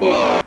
Whoa!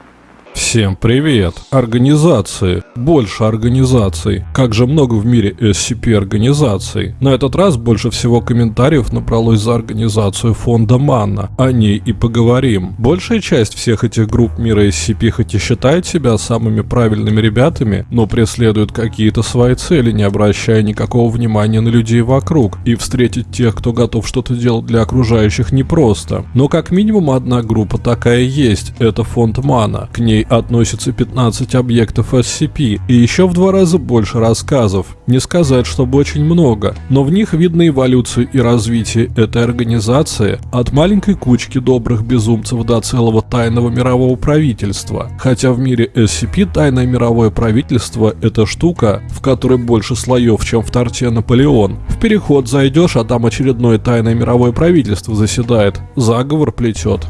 Всем привет! Организации. Больше организаций. Как же много в мире SCP организаций. На этот раз больше всего комментариев набралось за организацию фонда Манна. О ней и поговорим. Большая часть всех этих групп мира SCP хоть и считает себя самыми правильными ребятами, но преследуют какие-то свои цели, не обращая никакого внимания на людей вокруг. И встретить тех, кто готов что-то делать для окружающих непросто. Но как минимум одна группа такая есть. Это фонд Мана. К ней относится 15 объектов SCP и еще в два раза больше рассказов. Не сказать, чтобы очень много, но в них видно эволюцию и развитие этой организации от маленькой кучки добрых безумцев до целого тайного мирового правительства. Хотя в мире SCP тайное мировое правительство – это штука, в которой больше слоев, чем в торте Наполеон. В переход зайдешь, а там очередное тайное мировое правительство заседает, заговор плетет.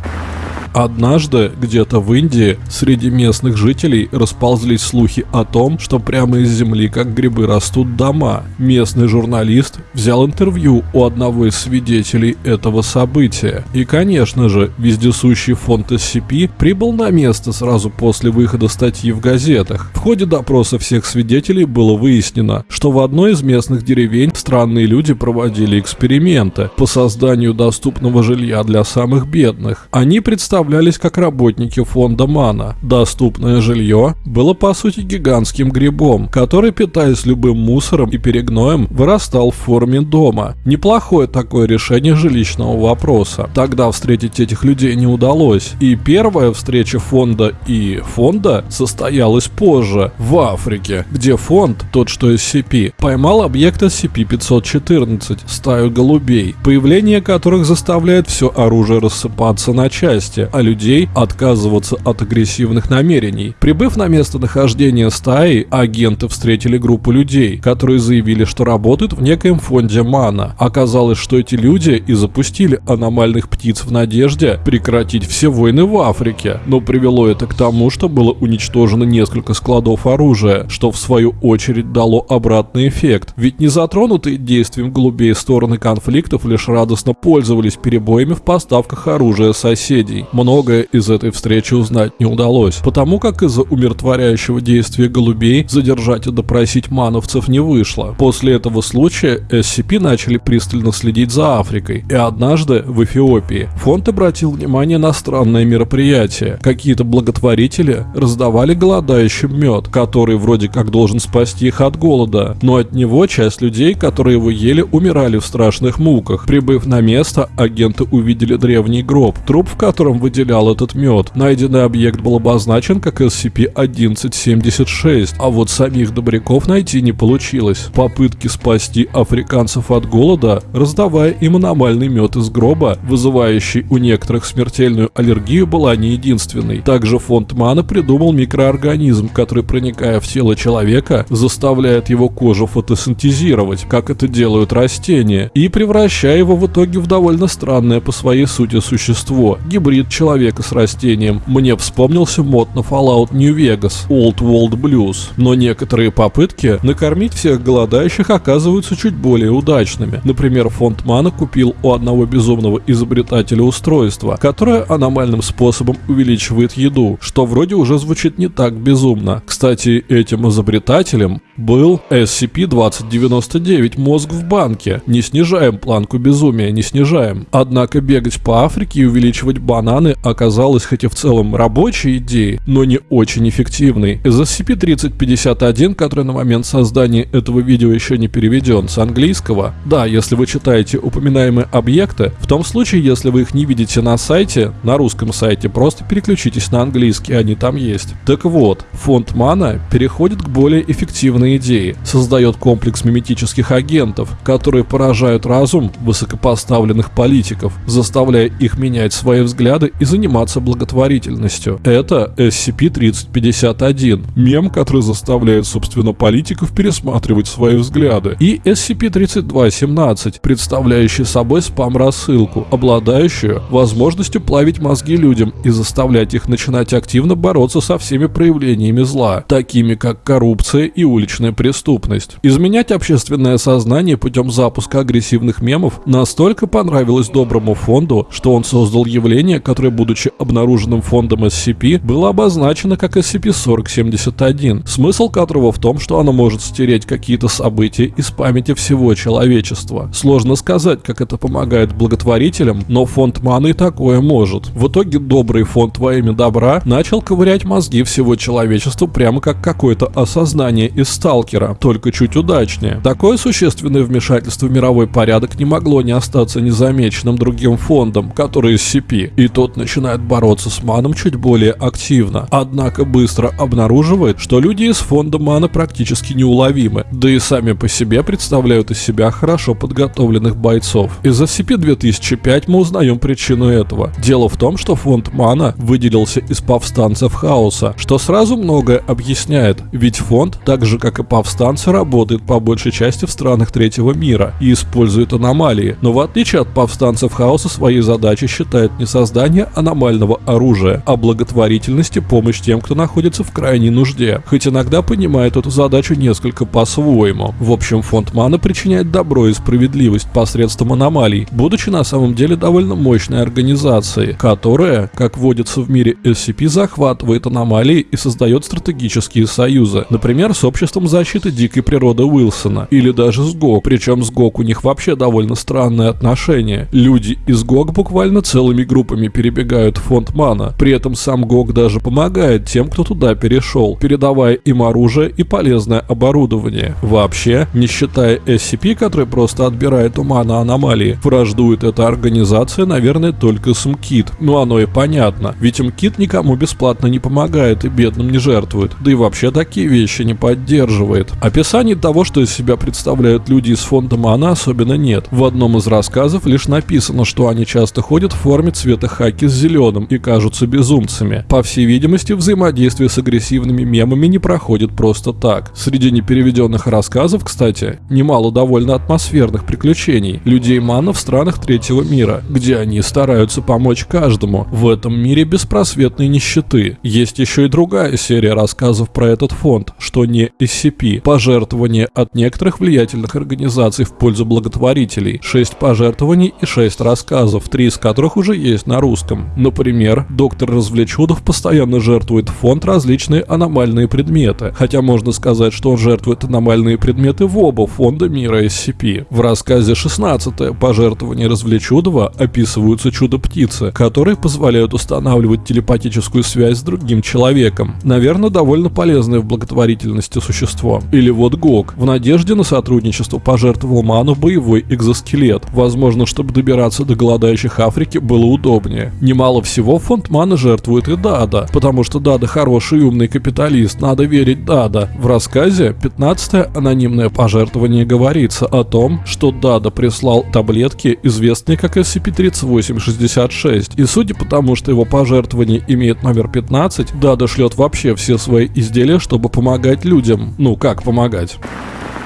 Однажды, где-то в Индии, среди местных жителей расползлись слухи о том, что прямо из земли, как грибы, растут дома. Местный журналист взял интервью у одного из свидетелей этого события. И, конечно же, вездесущий фонд SCP прибыл на место сразу после выхода статьи в газетах. В ходе допроса всех свидетелей было выяснено, что в одной из местных деревень странные люди проводили эксперименты по созданию доступного жилья для самых бедных. Они представляли представлялись как работники фонда Мана. Доступное жилье было по сути гигантским грибом, который, питаясь любым мусором и перегноем, вырастал в форме дома. Неплохое такое решение жилищного вопроса. Тогда встретить этих людей не удалось. И первая встреча фонда и фонда состоялась позже, в Африке, где фонд, тот что SCP, поймал объект SCP-514, стаю голубей, появление которых заставляет все оружие рассыпаться на части, а людей отказываться от агрессивных намерений. Прибыв на место нахождения стаи, агенты встретили группу людей, которые заявили, что работают в некоем фонде мана. Оказалось, что эти люди и запустили аномальных птиц в надежде прекратить все войны в Африке, но привело это к тому, что было уничтожено несколько складов оружия, что в свою очередь дало обратный эффект. Ведь не затронутые действием голубей стороны конфликтов лишь радостно пользовались перебоями в поставках оружия соседей многое из этой встречи узнать не удалось, потому как из-за умиротворяющего действия голубей задержать и допросить мановцев не вышло. После этого случая SCP начали пристально следить за Африкой, и однажды в Эфиопии фонд обратил внимание на странное мероприятие. Какие-то благотворители раздавали голодающим мед, который вроде как должен спасти их от голода, но от него часть людей, которые его ели, умирали в страшных муках. Прибыв на место, агенты увидели древний гроб, труп в котором выделял выделял этот мед. Найденный объект был обозначен как SCP-1176, а вот самих добряков найти не получилось. Попытки спасти африканцев от голода, раздавая им аномальный мед из гроба, вызывающий у некоторых смертельную аллергию, была не единственной. Также фонд Мана придумал микроорганизм, который, проникая в тело человека, заставляет его кожу фотосинтезировать, как это делают растения, и превращая его в итоге в довольно странное по своей сути существо, гибрид человека человека с растением, мне вспомнился мод на Fallout New Vegas, Old World Blues. Но некоторые попытки накормить всех голодающих оказываются чуть более удачными. Например, фонд Мана купил у одного безумного изобретателя устройство, которое аномальным способом увеличивает еду, что вроде уже звучит не так безумно. Кстати, этим изобретателем был SCP-2099 мозг в банке. Не снижаем планку безумия, не снижаем. Однако бегать по Африке и увеличивать бананы оказалась хоть и в целом рабочей идеей, но не очень эффективной. Из SCP-3051, который на момент создания этого видео еще не переведен с английского, да, если вы читаете упоминаемые объекты, в том случае, если вы их не видите на сайте, на русском сайте, просто переключитесь на английский, они там есть. Так вот, фонд Мана переходит к более эффективной идее, создает комплекс миметических агентов, которые поражают разум высокопоставленных политиков, заставляя их менять свои взгляды и заниматься благотворительностью. Это SCP-3051, мем, который заставляет, собственно, политиков пересматривать свои взгляды. И SCP-3217, представляющий собой спам-рассылку, обладающую возможностью плавить мозги людям и заставлять их начинать активно бороться со всеми проявлениями зла, такими как коррупция и уличная преступность. Изменять общественное сознание путем запуска агрессивных мемов настолько понравилось доброму фонду, что он создал явление, которое которое, будучи обнаруженным фондом SCP, было обозначено как SCP-4071, смысл которого в том, что оно может стереть какие-то события из памяти всего человечества. Сложно сказать, как это помогает благотворителям, но фонд маны такое может. В итоге добрый фонд во имя добра начал ковырять мозги всего человечества прямо как какое-то осознание из сталкера, только чуть удачнее. Такое существенное вмешательство в мировой порядок не могло не остаться незамеченным другим фондом, который SCP, и тот начинает бороться с маном чуть более активно. Однако быстро обнаруживает, что люди из фонда мана практически неуловимы, да и сами по себе представляют из себя хорошо подготовленных бойцов. Из SCP-2005 мы узнаем причину этого. Дело в том, что фонд мана выделился из повстанцев хаоса, что сразу многое объясняет, ведь фонд, так же как и повстанцы, работает по большей части в странах третьего мира и использует аномалии, но в отличие от повстанцев хаоса своей задачей считает не создание аномального оружия, а благотворительность и помощь тем, кто находится в крайней нужде, хоть иногда понимает эту задачу несколько по-своему. В общем, фонд мана причиняет добро и справедливость посредством аномалий, будучи на самом деле довольно мощной организацией, которая, как водится в мире SCP, захватывает аномалии и создает стратегические союзы, например, с обществом защиты дикой природы Уилсона, или даже с ГОК, причем с ГОК у них вообще довольно странные отношения. Люди из ГОК буквально целыми группами перебегают в фонд мана, при этом сам ГОК даже помогает тем, кто туда перешел, передавая им оружие и полезное оборудование. Вообще, не считая SCP, который просто отбирает у мана аномалии, враждует эта организация, наверное, только с МКИТ. Ну оно и понятно, ведь МКИТ никому бесплатно не помогает и бедным не жертвует, да и вообще такие вещи не поддерживает. Описаний того, что из себя представляют люди из фонда Мана особенно нет. В одном из рассказов лишь написано, что они часто ходят в форме цвета хаки с зеленым и кажутся безумцами. По всей видимости, взаимодействие с агрессивными мемами не проходит просто так. Среди непереведенных рассказов, кстати, немало довольно атмосферных приключений людей Мана в странах третьего мира, где они стараются помочь каждому в этом мире беспросветной нищеты. Есть еще и другая серия рассказов про этот фонд, что не SCP, пожертвования от некоторых влиятельных организаций в пользу благотворителей, 6 пожертвований и 6 рассказов, три из которых уже есть на русском. Например, доктор Развлечудов постоянно жертвует в фонд различные аномальные предметы, хотя можно сказать, что он жертвует аномальные предметы в оба фонда мира SCP. В рассказе 16 пожертвование Развлечудова описываются чудо-птицы, которые позволяют устанавливать телепатическую связь с другим человеком. Наверное, довольно полезное в благотворительности существо. Или вот Гог. В надежде на сотрудничество пожертвовал Ману боевой экзоскелет. Возможно, чтобы добираться до голодающих Африки было удобнее. Немало всего фонд Мана жертвует и Дада, потому что Дада хороший и умный капиталист, надо верить Дада. В рассказе 15 анонимное пожертвование говорится о том, что Дада прислал таблетки, известные как SCP-3866, и судя по тому, что его пожертвование имеет номер 15, Дада шлет вообще все свои изделия, чтобы помогать людям. Ну, как помогать?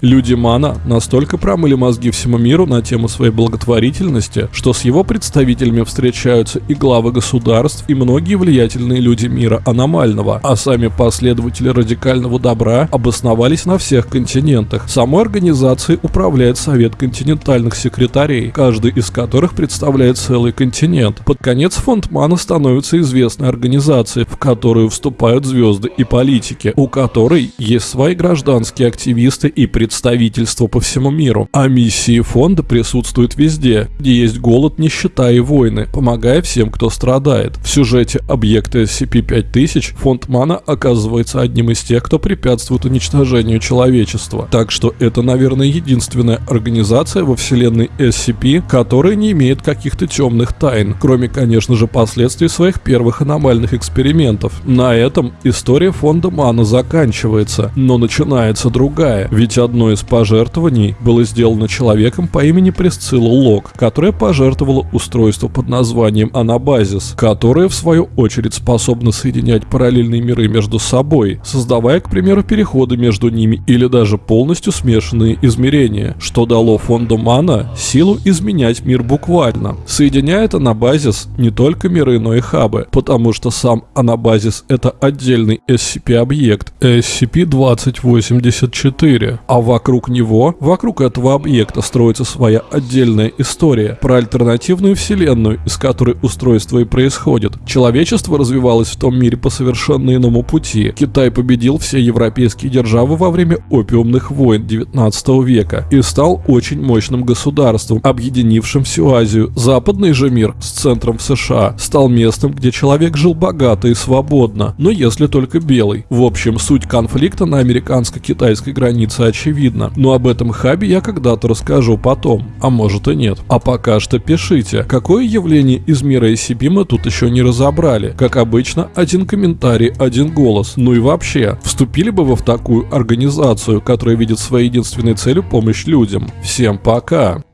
Люди Мана настолько промыли мозги всему миру на тему своей благотворительности, что с его представителями встречаются и главы государств, и многие влиятельные люди мира аномального, а сами последователи радикального добра обосновались на всех континентах. Самой организацией управляет Совет континентальных секретарей, каждый из которых представляет целый континент. Под конец фонд Мана становится известной организацией, в которую вступают звезды и политики, у которой есть свои гражданские активисты и представители представительство по всему миру, а миссии фонда присутствуют везде, где есть голод, нищета и войны, помогая всем, кто страдает. В сюжете объекта SCP-5000 фонд Мана оказывается одним из тех, кто препятствует уничтожению человечества. Так что это, наверное, единственная организация во вселенной SCP, которая не имеет каких-то темных тайн, кроме, конечно же, последствий своих первых аномальных экспериментов. На этом история фонда Мана заканчивается, но начинается другая, ведь одно Одно из пожертвований было сделано человеком по имени Пресцилла Лок, которая пожертвовала устройство под названием Анабазис, которое в свою очередь способно соединять параллельные миры между собой, создавая, к примеру, переходы между ними или даже полностью смешанные измерения, что дало фонду Мана силу изменять мир буквально. Соединяет Анабазис не только миры, но и хабы, потому что сам Анабазис это отдельный SCP-объект SCP-2084, а вокруг него, вокруг этого объекта строится своя отдельная история про альтернативную вселенную, из которой устройство и происходит. Человечество развивалось в том мире по совершенно иному пути. Китай победил все европейские державы во время опиумных войн 19 века и стал очень мощным государством, объединившим всю Азию. Западный же мир с центром в США стал местом, где человек жил богато и свободно, но если только белый. В общем, суть конфликта на американско-китайской границе очевидна, но об этом хабе я когда-то расскажу потом, а может и нет. А пока что пишите, какое явление из мира мы тут еще не разобрали. Как обычно, один комментарий, один голос. Ну и вообще, вступили бы вы в такую организацию, которая видит своей единственной целью помощь людям. Всем пока!